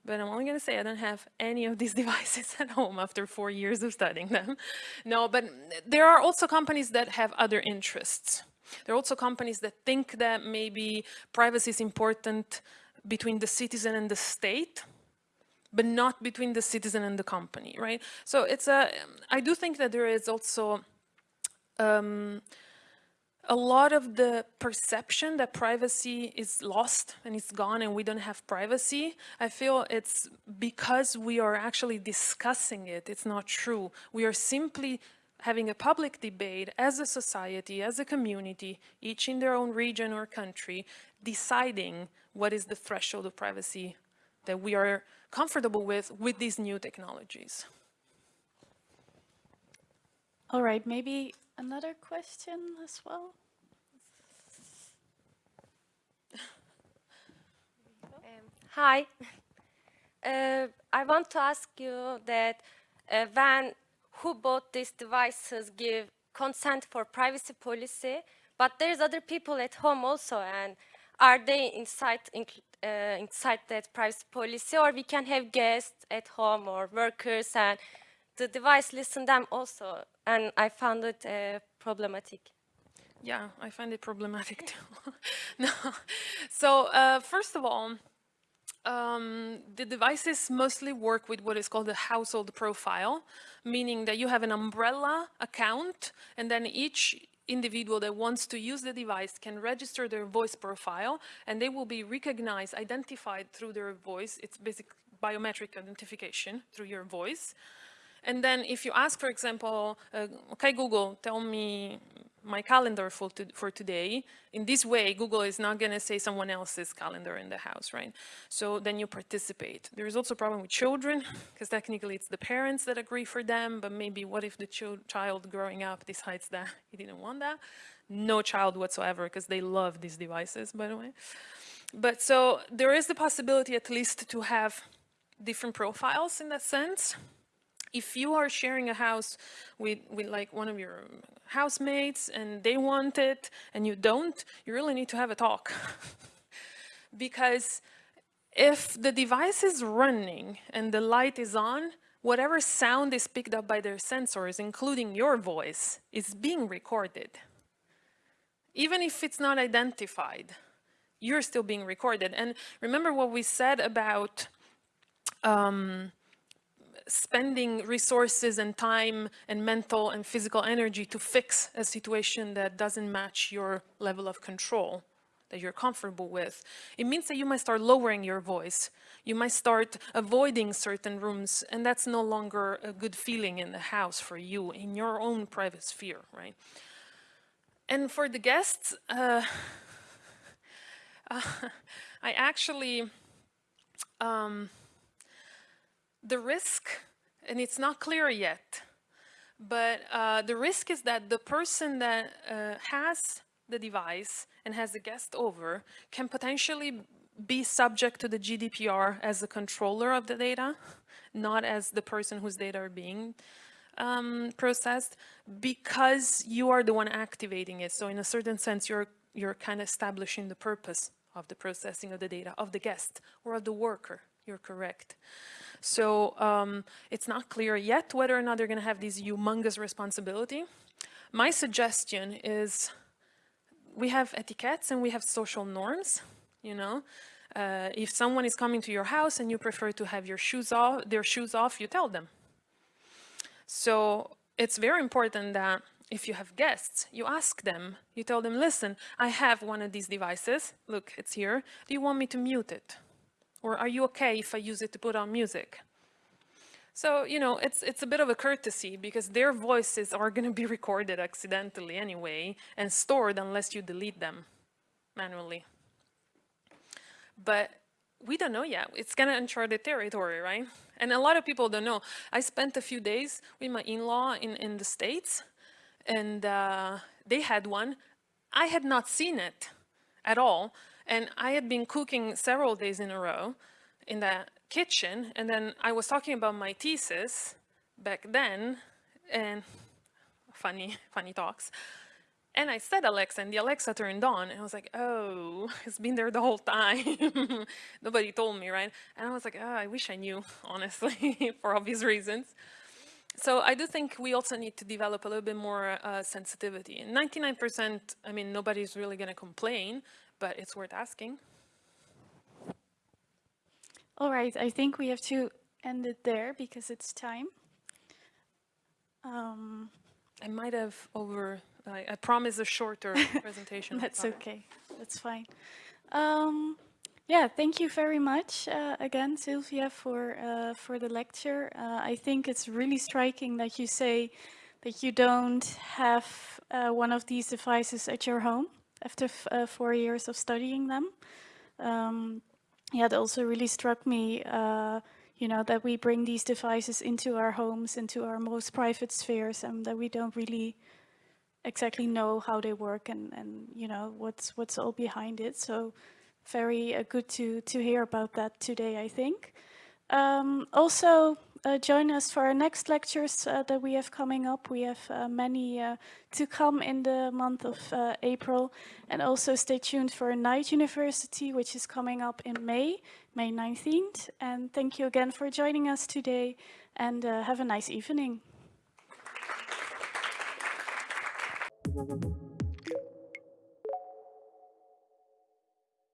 but I'm only going to say I don't have any of these devices at home after four years of studying them. No, but there are also companies that have other interests. There are also companies that think that maybe privacy is important between the citizen and the state, but not between the citizen and the company, right? So it's a, I do think that there is also um, a lot of the perception that privacy is lost and it's gone and we don't have privacy, I feel it's because we are actually discussing it. It's not true. We are simply having a public debate as a society, as a community, each in their own region or country, deciding what is the threshold of privacy that we are comfortable with with these new technologies. All right, maybe another question as well? Um, hi. Uh, I want to ask you that uh, when who bought these devices give consent for privacy policy, but there's other people at home also, and are they inside in, uh, inside that privacy policy, or we can have guests at home or workers, and the device listen them also, and I found it uh, problematic. Yeah, I find it problematic too. no. So uh, first of all, um, the devices mostly work with what is called a household profile, meaning that you have an umbrella account and then each individual that wants to use the device can register their voice profile and they will be recognized, identified through their voice. It's basic biometric identification through your voice. And then if you ask, for example, uh, okay, Google, tell me my calendar for, to, for today. In this way, Google is not going to say someone else's calendar in the house, right? So then you participate. There is also a problem with children, because technically it's the parents that agree for them, but maybe what if the ch child growing up decides that he didn't want that? No child whatsoever, because they love these devices, by the way. But so there is the possibility at least to have different profiles in that sense if you are sharing a house with, with like one of your housemates and they want it and you don't, you really need to have a talk. because if the device is running and the light is on, whatever sound is picked up by their sensors, including your voice, is being recorded. Even if it's not identified, you're still being recorded. And remember what we said about um, spending resources and time and mental and physical energy to fix a situation that doesn't match your level of control that you're comfortable with. It means that you might start lowering your voice. You might start avoiding certain rooms and that's no longer a good feeling in the house for you, in your own private sphere, right? And for the guests, uh, uh, I actually, um, the risk, and it's not clear yet, but uh, the risk is that the person that uh, has the device and has the guest over can potentially be subject to the GDPR as the controller of the data, not as the person whose data are being um, processed, because you are the one activating it. So in a certain sense, you're, you're kind of establishing the purpose of the processing of the data of the guest or of the worker. You're correct. So um, it's not clear yet whether or not they're going to have this humongous responsibility. My suggestion is we have etiquettes and we have social norms, you know. Uh, if someone is coming to your house and you prefer to have your shoes off, their shoes off, you tell them. So it's very important that if you have guests, you ask them, you tell them, listen, I have one of these devices. Look, it's here. Do you want me to mute it? Or are you okay if I use it to put on music? So, you know, it's, it's a bit of a courtesy because their voices are going to be recorded accidentally anyway and stored unless you delete them manually. But we don't know yet. It's kind of uncharted territory, right? And a lot of people don't know. I spent a few days with my in-law in, in the States and uh, they had one. I had not seen it at all. And I had been cooking several days in a row in the kitchen. And then I was talking about my thesis back then and funny, funny talks. And I said Alexa and the Alexa turned on and I was like, oh, it's been there the whole time. Nobody told me, right? And I was like, oh, I wish I knew, honestly, for obvious reasons. So I do think we also need to develop a little bit more uh, sensitivity. 99%, I mean, nobody's really going to complain, but it's worth asking. All right, I think we have to end it there because it's time. Um, I might have over, I, I promise a shorter presentation. That's okay, that's fine. Um, yeah, thank you very much uh, again, Silvia, for, uh, for the lecture. Uh, I think it's really striking that you say that you don't have uh, one of these devices at your home after uh, four years of studying them. Um, yeah, it also really struck me, uh, you know, that we bring these devices into our homes, into our most private spheres, and that we don't really exactly know how they work and, and you know, what's what's all behind it. So very uh, good to, to hear about that today, I think. Um, also, uh, join us for our next lectures uh, that we have coming up. We have uh, many uh, to come in the month of uh, April. And also stay tuned for Night University, which is coming up in May, May 19th. And thank you again for joining us today and uh, have a nice evening.